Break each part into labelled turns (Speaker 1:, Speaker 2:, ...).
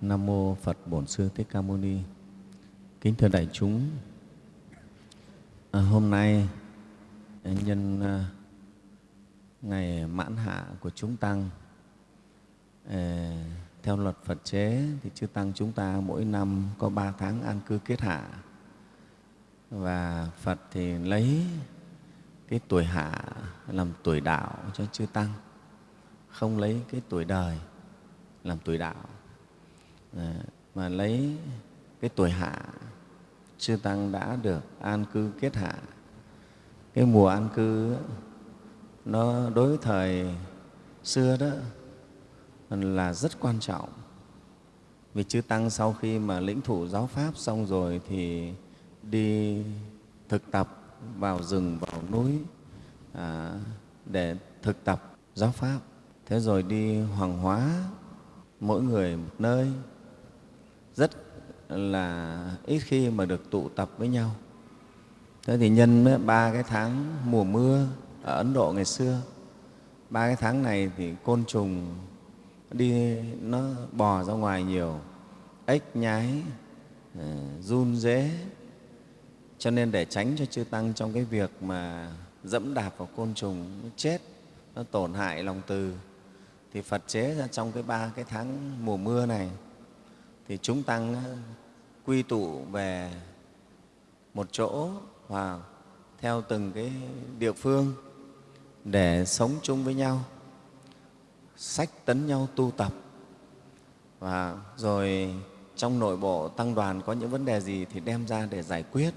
Speaker 1: Nam mô Phật Bổn Sư Thích Ca Mâu Ni. Kính thưa đại chúng, à, hôm nay à, nhân à, ngày mãn hạ của chúng tăng à, theo luật Phật chế thì chư tăng chúng ta mỗi năm có ba tháng an cư kết hạ và Phật thì lấy cái tuổi hạ làm tuổi đạo cho chư tăng không lấy cái tuổi đời làm tuổi đạo Ờ, mà lấy cái tuổi hạ chư tăng đã được an cư kết hạ. Cái mùa an cư nó đối với thời xưa đó là rất quan trọng. Vì chư tăng sau khi mà lĩnh thủ giáo pháp xong rồi thì đi thực tập vào rừng vào núi à, để thực tập giáo pháp. Thế rồi đi hoàng hóa mỗi người một nơi rất là ít khi mà được tụ tập với nhau. Thế thì nhân ba cái tháng mùa mưa ở ấn độ ngày xưa, ba cái tháng này thì côn trùng đi, nó bò ra ngoài nhiều, ếch, nhái ờ, run dế cho nên để tránh cho chư tăng trong cái việc mà dẫm đạp vào côn trùng, nó chết, nó tổn hại lòng từ, thì phật chế ra trong cái ba cái tháng mùa mưa này thì chúng tăng quy tụ về một chỗ và theo từng cái địa phương để sống chung với nhau, sách tấn nhau tu tập. Và rồi trong nội bộ tăng đoàn có những vấn đề gì thì đem ra để giải quyết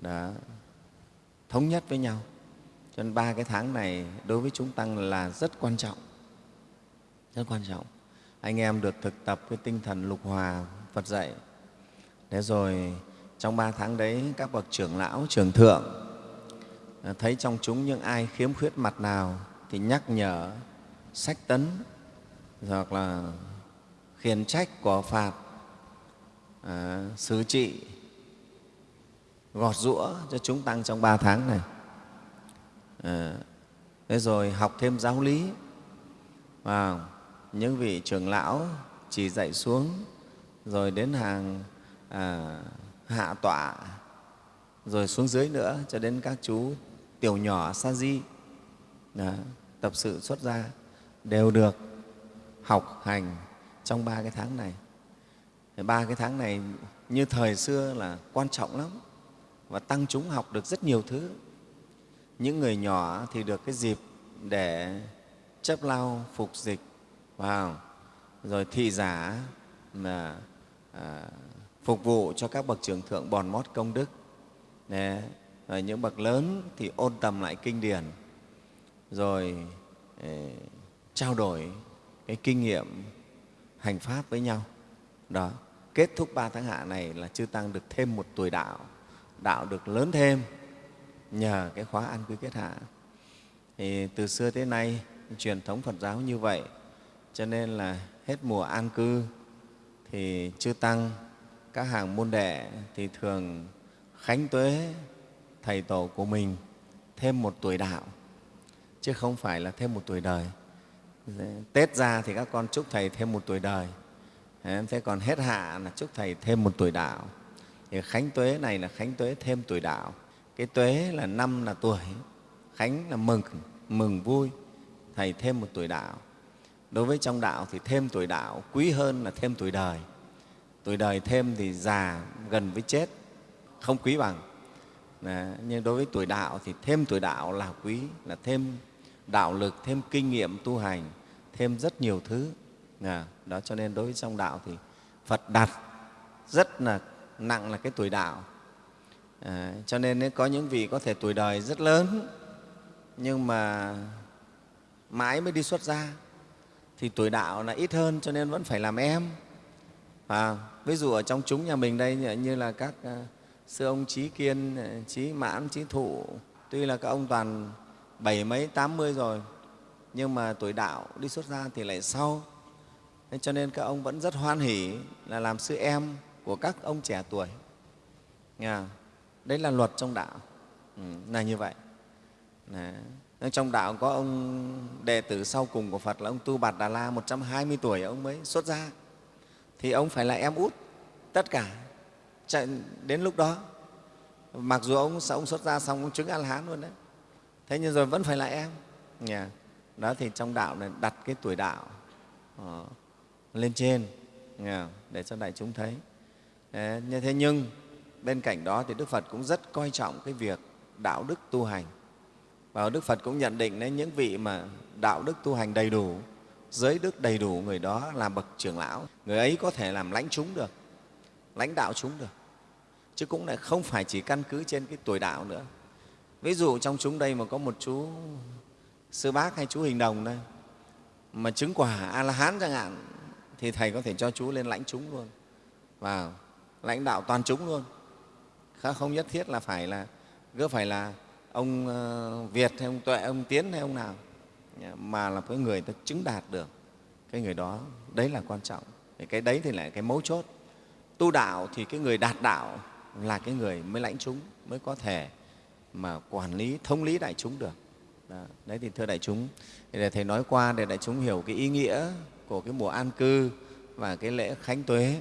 Speaker 1: đó thống nhất với nhau. Cho nên ba cái tháng này đối với chúng tăng là rất quan trọng, rất quan trọng anh em được thực tập cái tinh thần lục hòa phật dạy. Thế rồi trong ba tháng đấy các bậc trưởng lão trưởng thượng à, thấy trong chúng những ai khiếm khuyết mặt nào thì nhắc nhở sách tấn hoặc là khiển trách của phạt à, xử trị gọt rũa cho chúng tăng trong ba tháng này. À, thế rồi học thêm giáo lý. Và những vị trưởng lão chỉ dạy xuống rồi đến hàng à, hạ tọa rồi xuống dưới nữa cho đến các chú tiểu nhỏ sa di đó, tập sự xuất gia đều được học hành trong ba cái tháng này. Ba cái tháng này như thời xưa là quan trọng lắm và tăng chúng học được rất nhiều thứ. Những người nhỏ thì được cái dịp để chấp lao phục dịch vào rồi thị giả là à, phục vụ cho các bậc trưởng thượng bòn mót công đức. Đấy. rồi những bậc lớn thì ôn tầm lại kinh điển. Rồi eh, trao đổi cái kinh nghiệm hành pháp với nhau. Đó kết thúc ba tháng hạ này là chư tăng được thêm một tuổi đạo đạo được lớn thêm nhờ cái khóa an cư kết hạ. Thì từ xưa tới nay truyền thống phật giáo như vậy cho nên là hết mùa an cư thì chư tăng, các hàng môn đệ thì thường khánh tuế thầy tổ của mình thêm một tuổi đạo, chứ không phải là thêm một tuổi đời. Tết ra thì các con chúc thầy thêm một tuổi đời. Thế còn hết hạ là chúc thầy thêm một tuổi đạo. Thì khánh tuế này là khánh tuế thêm tuổi đạo. Cái tuế là năm là tuổi, khánh là mừng mừng vui, thầy thêm một tuổi đạo đối với trong đạo thì thêm tuổi đạo quý hơn là thêm tuổi đời. Tuổi đời thêm thì già gần với chết không quý bằng. Đấy, nhưng đối với tuổi đạo thì thêm tuổi đạo là quý là thêm đạo lực thêm kinh nghiệm tu hành thêm rất nhiều thứ. Đó cho nên đối với trong đạo thì phật đặt rất là nặng là cái tuổi đạo. À, cho nên có những vị có thể tuổi đời rất lớn nhưng mà mãi mới đi xuất gia thì tuổi đạo là ít hơn cho nên vẫn phải làm em. À, ví dụ ở trong chúng nhà mình đây như là các à, sư ông trí kiên à, trí mãn trí thụ tuy là các ông toàn bảy mấy tám mươi rồi nhưng mà tuổi đạo đi xuất gia thì lại sau. Thế cho nên các ông vẫn rất hoan hỉ là làm sư em của các ông trẻ tuổi. Nghe đấy là luật trong đạo. Ừ, là như vậy. Đấy. Trong đạo có ông đệ tử sau cùng của Phật là ông Tu Bạt Đà La 120 tuổi ông mới xuất gia. thì ông phải là em út tất cả. Chạy đến lúc đó mặc dù ông ông xuất ra xong ông chứng a la hán luôn đấy. Thế nhưng rồi vẫn phải là em. Yeah. đó thì trong đạo này đặt cái tuổi đạo uh, lên trên yeah, để cho đại chúng thấy. Đấy, như thế nhưng bên cạnh đó thì đức phật cũng rất coi trọng cái việc đạo đức tu hành và đức phật cũng nhận định đấy những vị mà đạo đức tu hành đầy đủ, giới đức đầy đủ, người đó là bậc trưởng lão. Người ấy có thể làm lãnh chúng được, lãnh đạo chúng được, chứ cũng lại không phải chỉ căn cứ trên cái tuổi đạo nữa. Ví dụ trong chúng đây mà có một chú sư bác hay chú hình đồng đây, mà chứng quả a la hán chẳng hạn, thì thầy có thể cho chú lên lãnh chúng luôn, và lãnh đạo toàn chúng luôn. Không nhất thiết là phải là, cứ phải là ông ờ, việt hay ông tuệ, ông tiến hay ông nào mà là cái người ta chứng đạt được cái người đó, đấy là quan trọng. Cái đấy thì lại cái mấu chốt. Tu đạo thì cái người đạt đạo là cái người mới lãnh chúng, mới có thể mà quản lý thông lý đại chúng được. Đó. đấy thì thưa đại chúng để thầy nói qua để đại chúng hiểu cái ý nghĩa của cái mùa an cư và cái lễ khánh tuế.